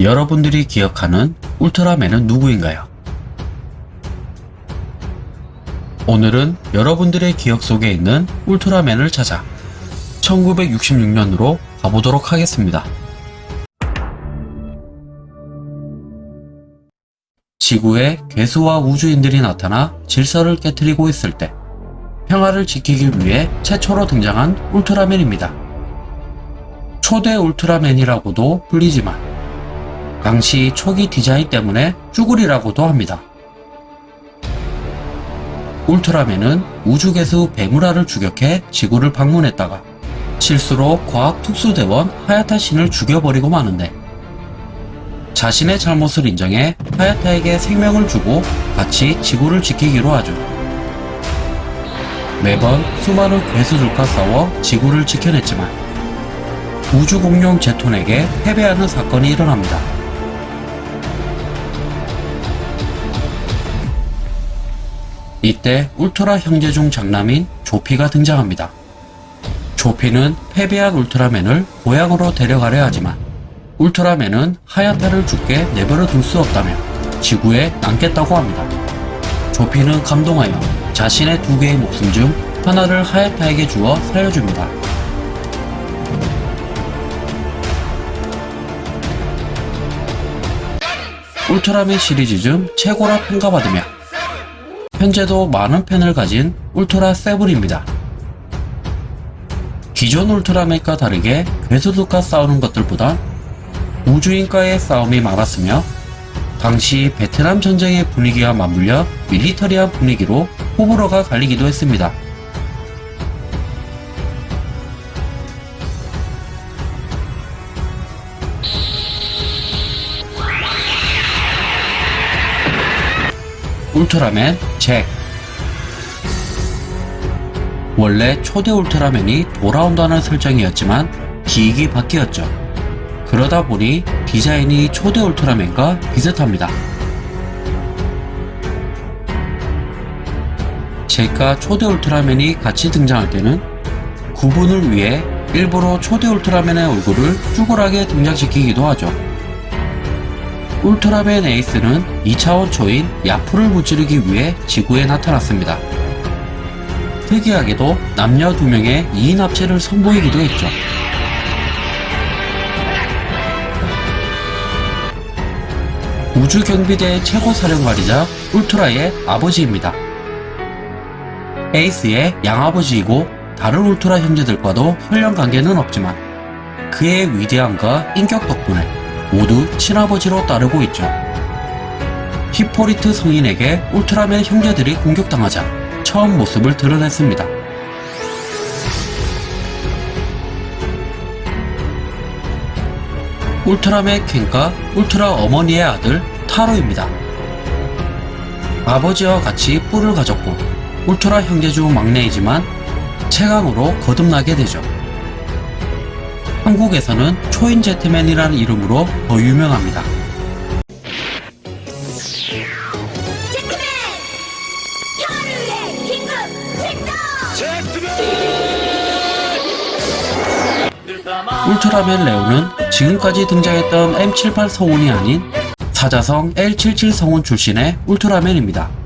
여러분들이 기억하는 울트라맨은 누구인가요? 오늘은 여러분들의 기억 속에 있는 울트라맨을 찾아 1966년으로 가보도록 하겠습니다. 지구에 괴수와 우주인들이 나타나 질서를 깨뜨리고 있을 때 평화를 지키기 위해 최초로 등장한 울트라맨입니다. 초대 울트라맨이라고도 불리지만 당시 초기 디자인 때문에 쭈구리라고도 합니다. 울트라맨은 우주개수 베무라를 추격해 지구를 방문했다가 실수로 과학특수대원 하야타 신을 죽여버리고 마는데 자신의 잘못을 인정해 하야타에게 생명을 주고 같이 지구를 지키기로 하죠. 매번 수많은 괴수들과 싸워 지구를 지켜냈지만 우주공룡 제톤에게 패배하는 사건이 일어납니다. 이때 울트라 형제 중 장남인 조피가 등장합니다. 조피는 패배한 울트라맨을 고향으로 데려가려 하지만 울트라맨은 하야타를 죽게 내버려 둘 수 없다며 지구에 남겠다고 합니다. 조피는 감동하여 자신의 두 개의 목숨 중 하나를 하야타에게 주어 살려줍니다. 울트라맨 시리즈 중 최고라 평가받으며 현재도 많은 팬을 가진 울트라 세븐입니다. 기존 울트라맨과 다르게 괴수들과 싸우는 것들보다 우주인과의 싸움이 많았으며 당시 베트남 전쟁의 분위기와 맞물려 밀리터리한 분위기로 호불호가 갈리기도 했습니다. 울트라맨 잭 원래 초대 울트라맨이 돌아온다는 설정이었지만 기획이 바뀌었죠. 그러다 보니 디자인이 초대 울트라맨과 비슷합니다. 잭과 초대 울트라맨이 같이 등장할 때는 구분을 위해 일부러 초대 울트라맨의 얼굴을 쭈글하게 등장시키기도 하죠. 울트라맨 에이스는 2차원 초인 야프를 무찌르기 위해 지구에 나타났습니다. 특이하게도 남녀 두 명의 2인 합체를 선보이기도 했죠. 우주경비대의 최고 사령관이자 울트라의 아버지입니다. 에이스의 양아버지이고 다른 울트라 형제들과도 혈연 관계는 없지만 그의 위대함과 인격 덕분에 모두 친아버지로 따르고 있죠. 히포리트 성인에게 울트라맨 형제들이 공격당하자 처음 모습을 드러냈습니다. 울트라맨 켄과 울트라 어머니의 아들 타로입니다. 아버지와 같이 뿔을 가졌고 울트라 형제 중 막내이지만 최강으로 거듭나게 되죠. 한국에서는 초인 제트맨이라는 이름으로 더 유명합니다. 울트라맨 레오는 지금까지 등장했던 M78 성운이 아닌 사자성 L77 성운 출신의 울트라맨입니다.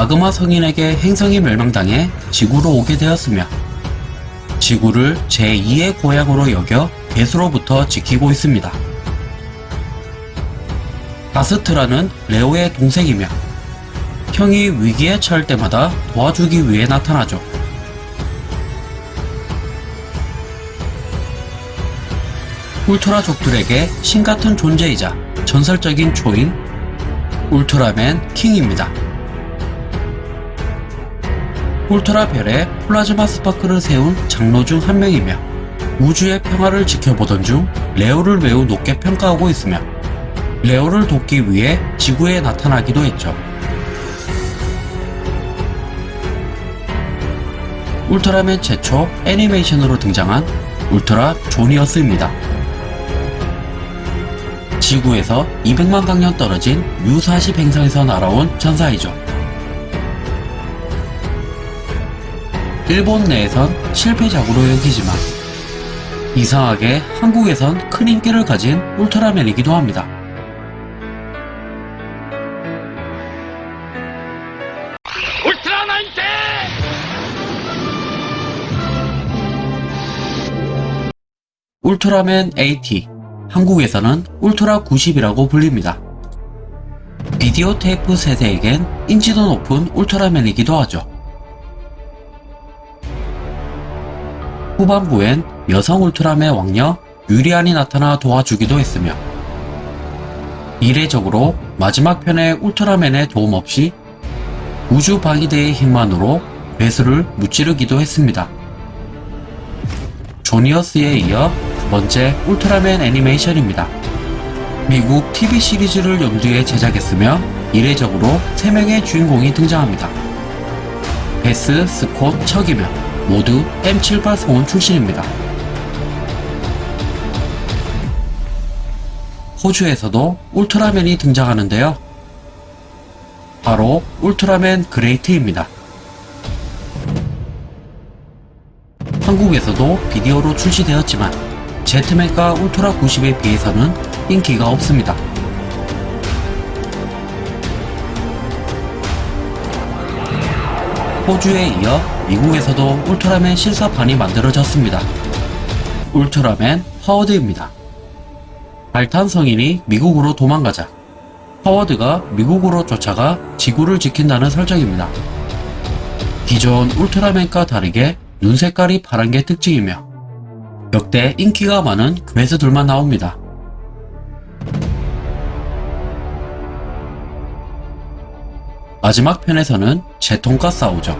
마그마 성인에게 행성이 멸망당해 지구로 오게 되었으며 지구를 제2의 고향으로 여겨 개수로부터 지키고 있습니다. 아스트라는 레오의 동생이며 형이 위기에 처할 때마다 도와주기 위해 나타나죠. 울트라족들에게 신같은 존재이자 전설적인 초인 울트라맨 킹입니다. 울트라별에 플라즈마 스파크를 세운 장로 중 한 명이며 우주의 평화를 지켜보던 중 레오를 매우 높게 평가하고 있으며 레오를 돕기 위해 지구에 나타나기도 했죠. 울트라맨 최초 애니메이션으로 등장한 울트라 조니어스입니다. 지구에서 200만 광년 떨어진 U40 행성에서 날아온 전사이죠. 일본 내에선 실패작으로 여기지만 이상하게 한국에선 큰 인기를 가진 울트라맨이기도 합니다. 울트라 울트라맨 AT, 한국에서는 울트라 90이라고 불립니다. 비디오 테이프 세대에겐 인지도 높은 울트라맨이기도 하죠. 후반부엔 여성 울트라맨 왕녀 유리안이 나타나 도와주기도 했으며 이례적으로 마지막 편의 울트라맨의 도움 없이 우주 방위대의 힘만으로 괴수를 무찌르기도 했습니다. 조니어스에 이어 두 번째 울트라맨 애니메이션입니다. 미국 TV 시리즈를 염두에 제작했으며 이례적으로 3명의 주인공이 등장합니다. 베스, 스콧, 척이며 모두 M78 성원 출신입니다. 호주에서도 울트라맨이 등장하는데요. 바로 울트라맨 그레이트입니다. 한국에서도 비디오로 출시되었지만 제트맨과 울트라 90에 비해서는 인기가 없습니다. 호주에 이어 미국에서도 울트라맨 실사판이 만들어졌습니다. 울트라맨 허워드입니다. 발탄 성인이 미국으로 도망가자 허워드가 미국으로 쫓아가 지구를 지킨다는 설정입니다. 기존 울트라맨과 다르게 눈 색깔이 파란 게 특징이며 역대 인기가 많은 괴수들만 나옵니다. 마지막 편에서는 제통과 싸우죠.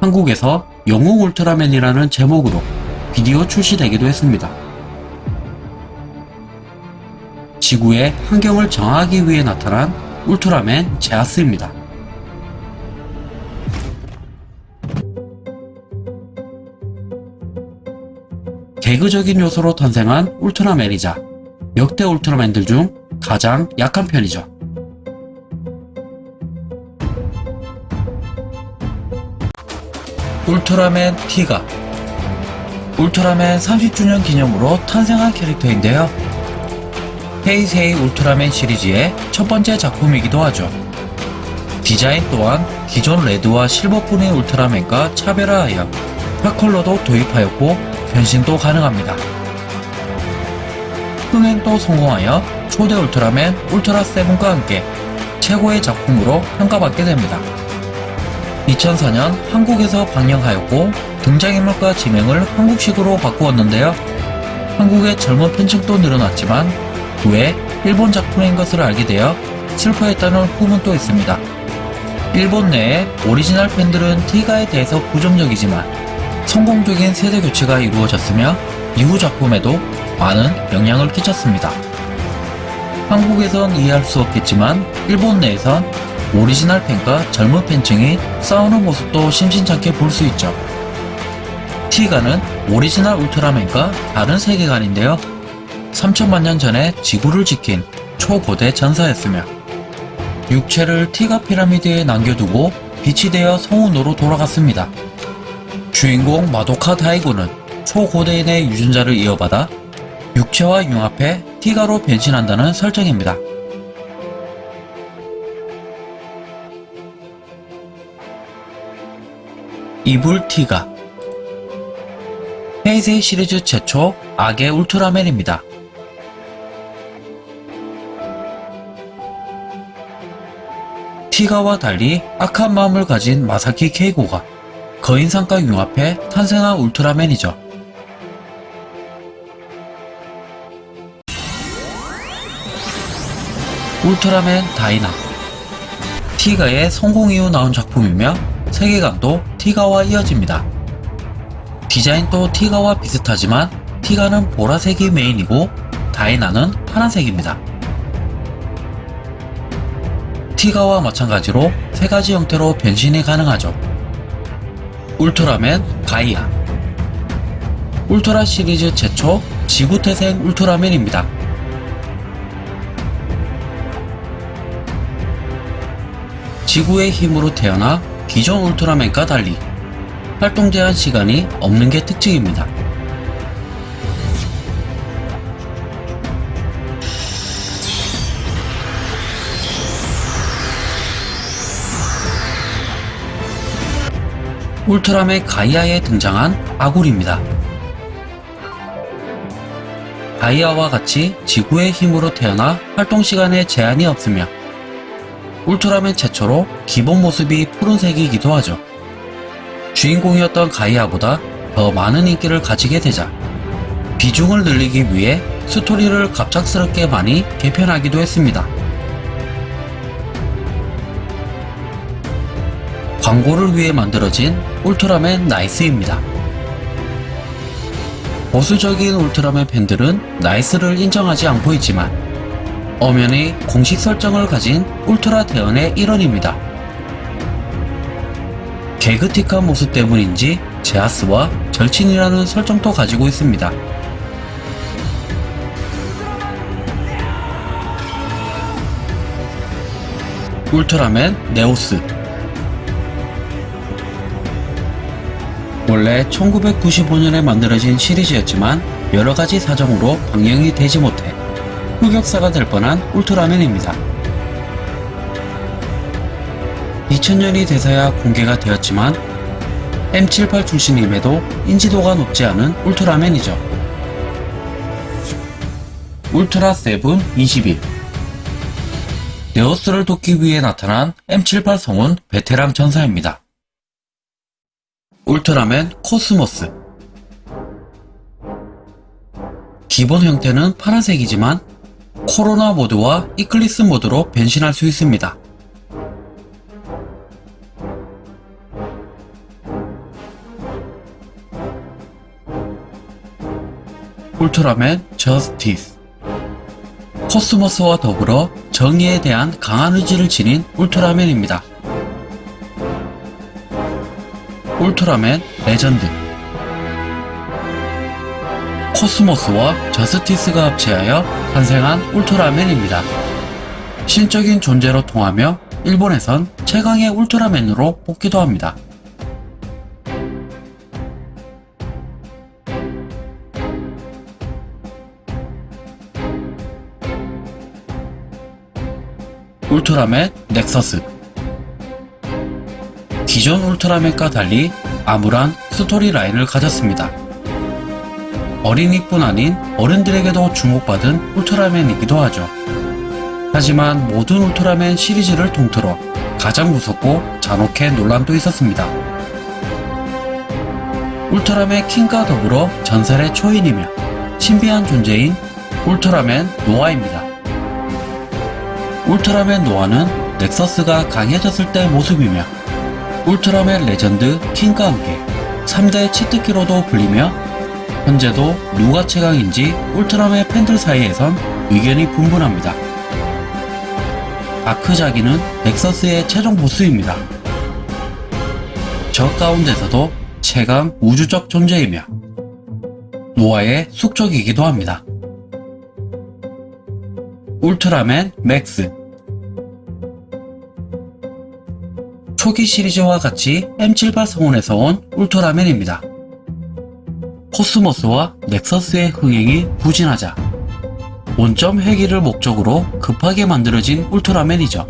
한국에서 영웅 울트라맨이라는 제목으로 비디오 출시되기도 했습니다. 지구의 환경을 정하기 위해 나타난 울트라맨 제아스입니다. 개그적인 요소로 탄생한 울트라맨이자 역대 울트라맨들 중 가장 약한 편이죠. 울트라맨 티가 울트라맨 30주년 기념으로 탄생한 캐릭터인데요. 헤이세이 울트라맨 시리즈의 첫 번째 작품이기도 하죠. 디자인 또한 기존 레드와 실버뿐의 울트라맨과 차별화하여 펄컬러도 도입하였고 변신도 가능합니다. 흥행도 성공하여 초대 울트라맨 울트라 세븐과 함께 최고의 작품으로 평가받게 됩니다. 2004년 한국에서 방영하였고 등장인물과 지명을 한국식으로 바꾸었는데요. 한국의 젊은 팬층도 늘어났지만 후에 일본 작품인 것을 알게 되어 슬퍼했다는 후문도 있습니다. 일본 내의 오리지널 팬들은 티가에 대해서 부정적이지만 성공적인 세대 교체가 이루어졌으며 이후 작품에도 많은 영향을 끼쳤습니다. 한국에선 이해할 수 없겠지만 일본 내에선 오리지널 팬과 젊은 팬층이 싸우는 모습도 심심찮게 볼 수 있죠. 티가는 오리지널 울트라맨과 다른 세계관인데요. 3천만 년 전에 지구를 지킨 초고대 전사였으며 육체를 티가 피라미드에 남겨두고 빛이 되어 성운으로 돌아갔습니다. 주인공 마도카 다이고는 초고대인의 유전자를 이어받아 육체와 융합해 티가로 변신한다는 설정입니다. 이불 티가 헤이세이 시리즈 최초 악의 울트라맨입니다. 티가와 달리 악한 마음을 가진 마사키 케이고가 거인상과 융합해 탄생한 울트라맨이죠. 울트라맨 다이나 티가의 성공 이후 나온 작품이며 세계관도 티가와 이어집니다. 디자인도 티가와 비슷하지만 티가는 보라색이 메인이고 다이나는 파란색입니다. 티가와 마찬가지로 세 가지 형태로 변신이 가능하죠. 울트라맨 가이아 울트라 시리즈 최초 지구태생 울트라맨입니다. 지구의 힘으로 태어나 기존 울트라맨과 달리 활동 제한 시간이 없는 게 특징입니다. 울트라맨 가이아에 등장한 아굴입니다. 가이아와 같이 지구의 힘으로 태어나 활동 시간에 제한이 없으며 울트라맨 최초로 기본 모습이 푸른색이기도 하죠. 주인공이었던 가이아보다 더 많은 인기를 가지게 되자 비중을 늘리기 위해 스토리를 갑작스럽게 많이 개편하기도 했습니다. 광고를 위해 만들어진 울트라맨 나이스입니다. 보수적인 울트라맨 팬들은 나이스를 인정하지 않고 있지만 엄연히 공식 설정을 가진 울트라 대원의 일원입니다. 개그틱한 모습 때문인지 제아스와 절친이라는 설정도 가지고 있습니다. 울트라맨 네오스 원래 1995년에 만들어진 시리즈였지만 여러가지 사정으로 방영이 되지 못해 흑역사가 될 뻔한 울트라맨입니다. 2000년이 돼서야 공개가 되었지만 M78 출신임에도 인지도가 높지 않은 울트라맨이죠. 울트라 세븐 21 네오스를 돕기 위해 나타난 M78 성운 베테랑 전사입니다. 울트라맨 코스모스 기본 형태는 파란색이지만 코로나 모드와 이클립스 모드로 변신할 수 있습니다. 울트라맨 저스티스 코스모스와 더불어 정의에 대한 강한 의지를 지닌 울트라맨입니다. 울트라맨 레전드 코스모스와 저스티스가 합체하여 탄생한 울트라맨입니다. 신적인 존재로 통하며 일본에선 최강의 울트라맨으로 뽑기도 합니다. 울트라맨 넥서스 기존 울트라맨과 달리 암울한 스토리 라인을 가졌습니다. 어린이뿐 아닌 어른들에게도 주목받은 울트라맨이기도 하죠. 하지만 모든 울트라맨 시리즈를 통틀어 가장 무섭고 잔혹해 논란도 있었습니다. 울트라맨 킹과 더불어 전설의 초인이며 신비한 존재인 울트라맨 노아입니다. 울트라맨 노아는 넥서스가 강해졌을 때 모습이며 울트라맨 레전드 킹과 함께 3대 치트키로도 불리며 현재도 누가 최강인지 울트라맨 팬들 사이에선 의견이 분분합니다. 다크 자기는 넥서스의 최종 보스입니다. 적 가운데서도 최강 우주적 존재이며 노아의 숙적이기도 합니다. 울트라맨 맥스 초기 시리즈와 같이 M78 성운에서 온 울트라맨입니다. 코스모스와 넥서스의 흥행이 부진하자 원점 회귀를 목적으로 급하게 만들어진 울트라맨이죠.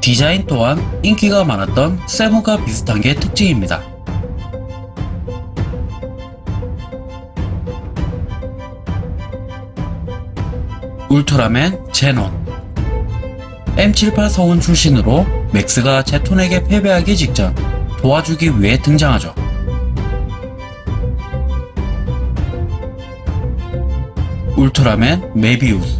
디자인 또한 인기가 많았던 세븐과 비슷한 게 특징입니다. 울트라맨 제논 M78 성운 출신으로 맥스가 제톤에게 패배하기 직전 도와주기 위해 등장하죠. 울트라맨 메비우스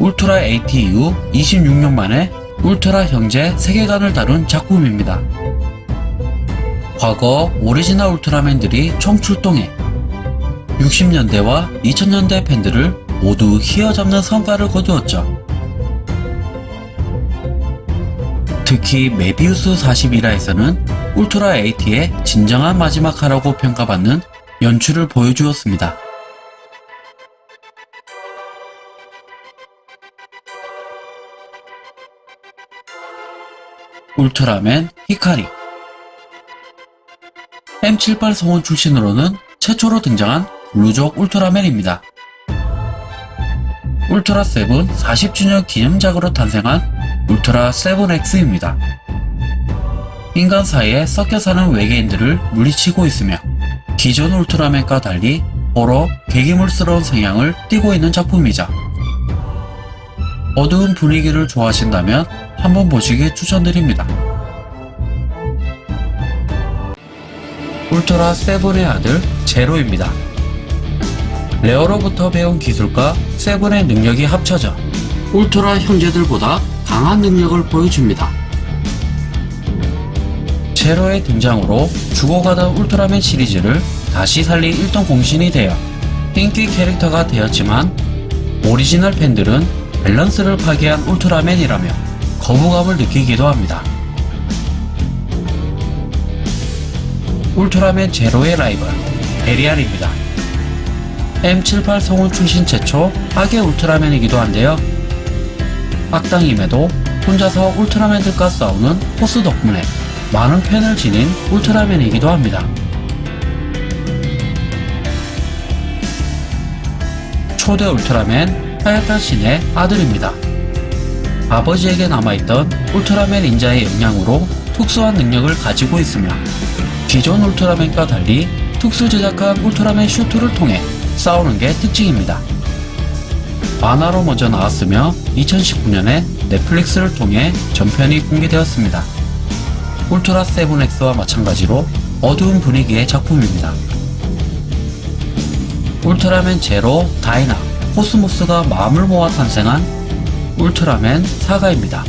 울트라 80 이후 26년 만에 울트라 형제 세계관을 다룬 작품입니다. 과거 오리지널 울트라맨들이 총 출동해 60년대와 2000년대 팬들을 모두 휘어잡는 성과를 거두었죠. 특히 메비우스 41화에서는 울트라 AT의 진정한 마지막 화라고 평가받는 연출을 보여주었습니다. 울트라맨 히카리 M78 성운 출신으로는 최초로 등장한 블루족 울트라맨입니다. 울트라 세븐 40주년 기념작으로 탄생한 울트라 세븐X입니다. 인간 사이에 섞여 사는 외계인들을 물리치고 있으며 기존 울트라맨과 달리 호러, 괴기물스러운 성향을 띠고 있는 작품이자 어두운 분위기를 좋아하신다면 한번 보시기 추천드립니다. 울트라 세븐의 아들 제로입니다. 레오로부터 배운 기술과 세븐의 능력이 합쳐져 울트라 형제들보다 강한 능력을 보여줍니다. 제로의 등장으로 죽어가던 울트라맨 시리즈를 다시 살린 일등 공신이 되어 인기 캐릭터가 되었지만 오리지널 팬들은 밸런스를 파괴한 울트라맨이라며 거부감을 느끼기도 합니다. 울트라맨 제로의 라이벌 베리알입니다. M78 성운 출신 최초 악의 울트라맨이기도 한데요. 악당임에도 혼자서 울트라맨들과 싸우는 포스 덕분에 많은 팬을 지닌 울트라맨이기도 합니다. 초대 울트라맨 하야타 신의 아들입니다. 아버지에게 남아있던 울트라맨 인자의 영향으로 특수한 능력을 가지고 있으며 기존 울트라맨과 달리 특수 제작한 울트라맨 슈트를 통해 싸우는 게 특징입니다. 만화로 먼저 나왔으며 2019년에 넷플릭스를 통해 전편이 공개되었습니다. 울트라 세븐엑스와 마찬가지로 어두운 분위기의 작품입니다. 울트라맨 제로, 다이나, 코스모스가 마음을 모아 탄생한 울트라맨 사가입니다.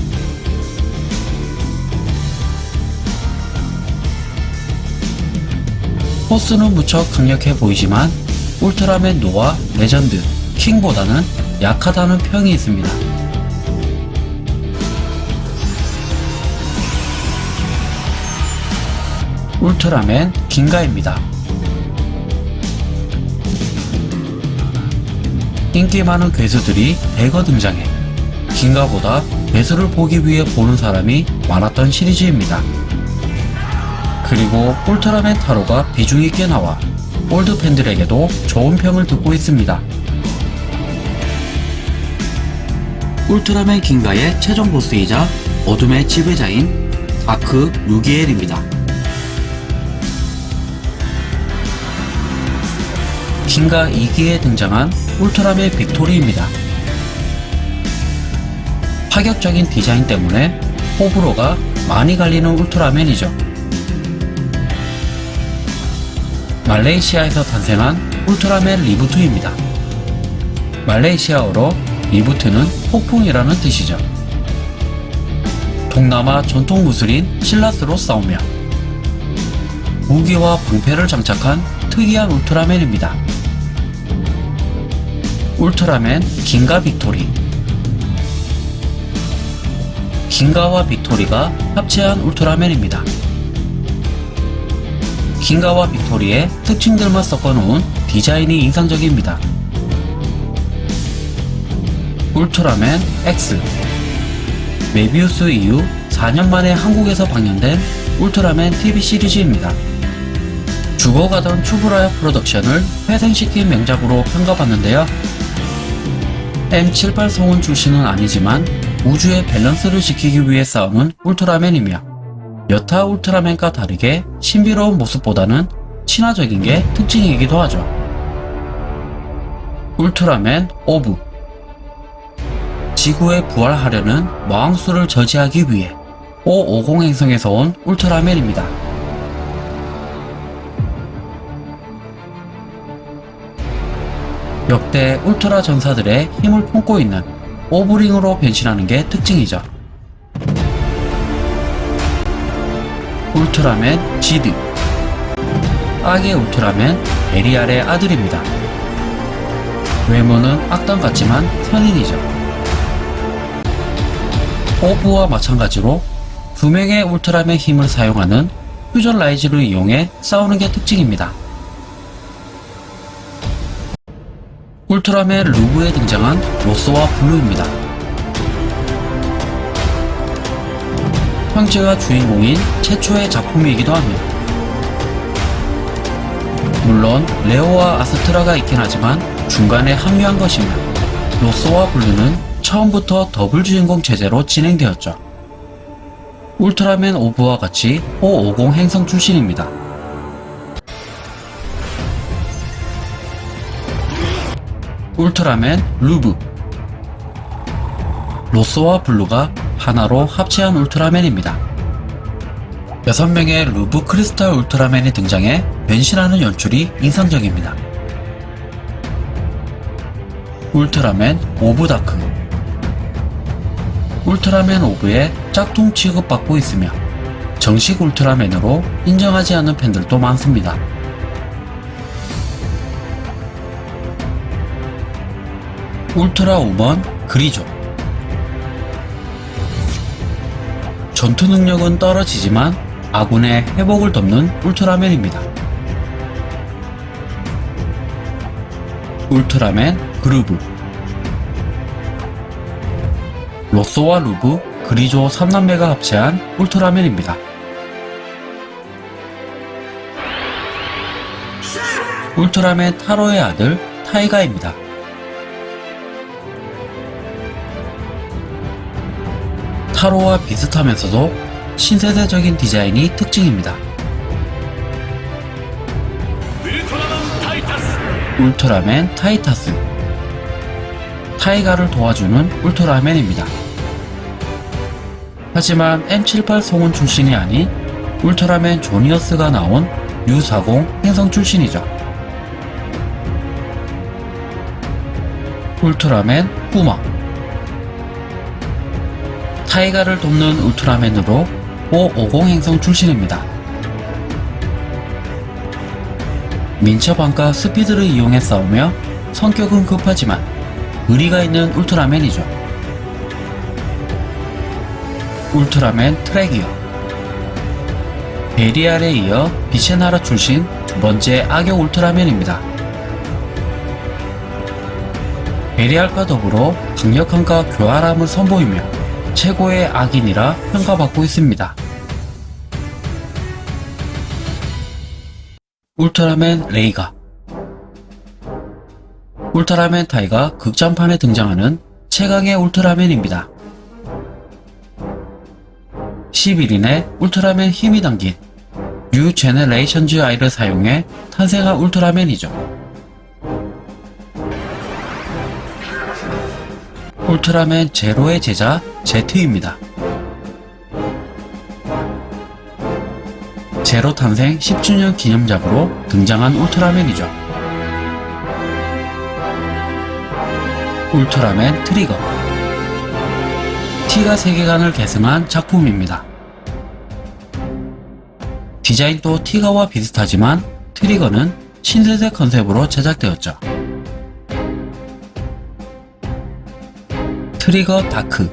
포스는 무척 강력해 보이지만 울트라맨 노아, 레전드, 킹보다는 약하다는 평이 있습니다. 울트라맨 긴가입니다. 인기 많은 괴수들이 대거 등장해 긴가 보다 괴수를 보기 위해 보는 사람이 많았던 시리즈입니다. 그리고 울트라맨 타로가 비중 있게 나와 올드 팬들에게도 좋은 평을 듣고 있습니다. 울트라맨 긴가의 최종 보스이자 어둠의 지배자인 다크 루기엘입니다. 긴가 2기에 등장한 울트라맨 빅토리입니다. 파격적인 디자인 때문에 호불호가 많이 갈리는 울트라맨이죠. 말레이시아에서 탄생한 울트라맨 리부트입니다. 말레이시아어로 리부트는 폭풍이라는 뜻이죠. 동남아 전통 무술인 실랏으로 싸우며 무기와 방패를 장착한 특이한 울트라맨입니다. 울트라맨 긴가 빅토리 긴가와 빅토리가 합체한 울트라맨입니다. 긴가와 빅토리의 특징들만 섞어놓은 디자인이 인상적입니다. 울트라맨 X 메비우스 이후 4년 만에 한국에서 방영된 울트라맨 TV 시리즈입니다. 죽어가던 츠부라야 프로덕션을 회생시킨 명작으로 평가받는데요. M78 성운 출신은 아니지만 우주의 밸런스를 지키기 위해 싸우는 울트라맨이며 여타 울트라맨과 다르게 신비로운 모습보다는 친화적인 게 특징이기도 하죠. 울트라맨 오브 지구에 부활하려는 마왕수를 저지하기 위해 550 행성에서 온 울트라맨입니다. 역대 울트라 전사들의 힘을 품고 있는 오브링으로 변신하는 게 특징이죠. 울트라맨 지드 악의 울트라맨 베리알의 아들입니다. 외모는 악당 같지만 선인이죠. 오브와 마찬가지로 두 명의 울트라맨 힘을 사용하는 퓨전 라이즈를 이용해 싸우는 게 특징입니다. 울트라맨 루브에 등장한 로쏘와 블루입니다. 형제가 주인공인 최초의 작품이기도 합니다. 물론 레오와 아스트라가 있긴 하지만 중간에 합류한 것이며 로쏘와 블루는 처음부터 더블 주인공 체제로 진행되었죠. 울트라맨 오브와 같이 O-50 행성 출신입니다. 울트라맨 루브 로쏘와 블루가 하나로 합체한 울트라맨입니다. 6명의 루브 크리스탈 울트라맨이 등장해 변신하는 연출이 인상적입니다. 울트라맨 오브 다크 울트라맨 오브의 짝퉁 취급받고 있으며 정식 울트라맨으로 인정하지 않는 팬들도 많습니다. 울트라 우먼 그리조 전투 능력은 떨어지지만 아군의 회복을 돕는 울트라맨입니다. 울트라맨 그루브 로쏘와 루브, 그리조 3남매가 합체한 울트라맨입니다. 울트라맨 타로의 아들 타이가입니다. 타로와 비슷하면서도 신세대적인 디자인이 특징입니다. 울트라맨 타이타스 타이가를 도와주는 울트라맨입니다. 하지만 M78 성운 출신이 아닌 울트라맨 조니어스가 나온 U40 행성 출신이죠. 울트라맨 후마 타이가를 돕는 울트라맨으로 O50 행성 출신입니다. 민첩함과 스피드를 이용해 싸우며 성격은 급하지만 의리가 있는 울트라맨이죠. 울트라맨 트레기어 베리알에 이어 빛의 나라 출신 두 번째 악역 울트라맨입니다. 베리알과 더불어 강력함과 교활함을 선보이며 최고의 악인이라 평가받고 있습니다. 울트라맨 레이가 울트라맨 타이가 극장판에 등장하는 최강의 울트라맨입니다. 11인의 울트라맨 힘이 담긴 뉴 제네레이션즈 아이를 사용해 탄생한 울트라맨이죠. 울트라맨 제로의 제자 제트입니다. 제로 탄생 10주년 기념작으로 등장한 울트라맨이죠. 울트라맨 트리거 티가 세계관을 계승한 작품입니다. 디자인도 티가와 비슷하지만 트리거는 신세대 컨셉으로 제작되었죠. 트리거 다크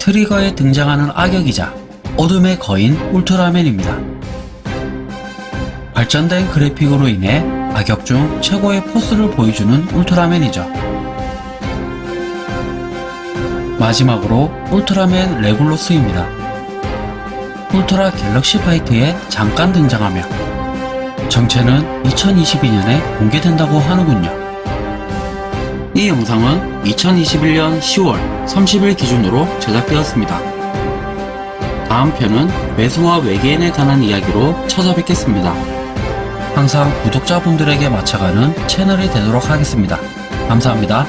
트리거에 등장하는 악역이자 어둠의 거인 울트라맨입니다. 발전된 그래픽으로 인해 악역 중 최고의 포스를 보여주는 울트라맨이죠. 마지막으로 울트라맨 레굴로스입니다. 울트라 갤럭시 파이트에 잠깐 등장하며 정체는 2022년에 공개된다고 하는군요. 이 영상은 2021년 10월 30일 기준으로 제작되었습니다. 다음 편은 괴수와 외계인에 관한 이야기로 찾아뵙겠습니다. 항상 구독자분들에게 맞춰가는 채널이 되도록 하겠습니다. 감사합니다.